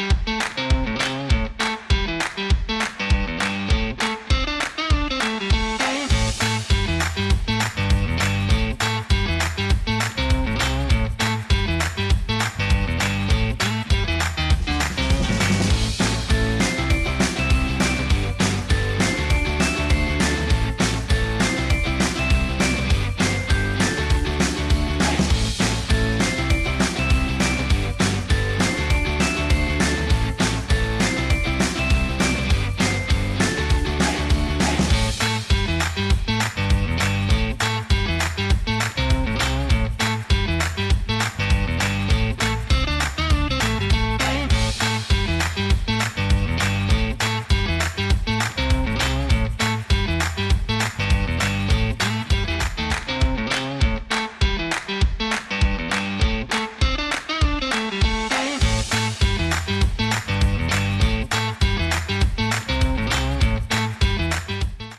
Bye.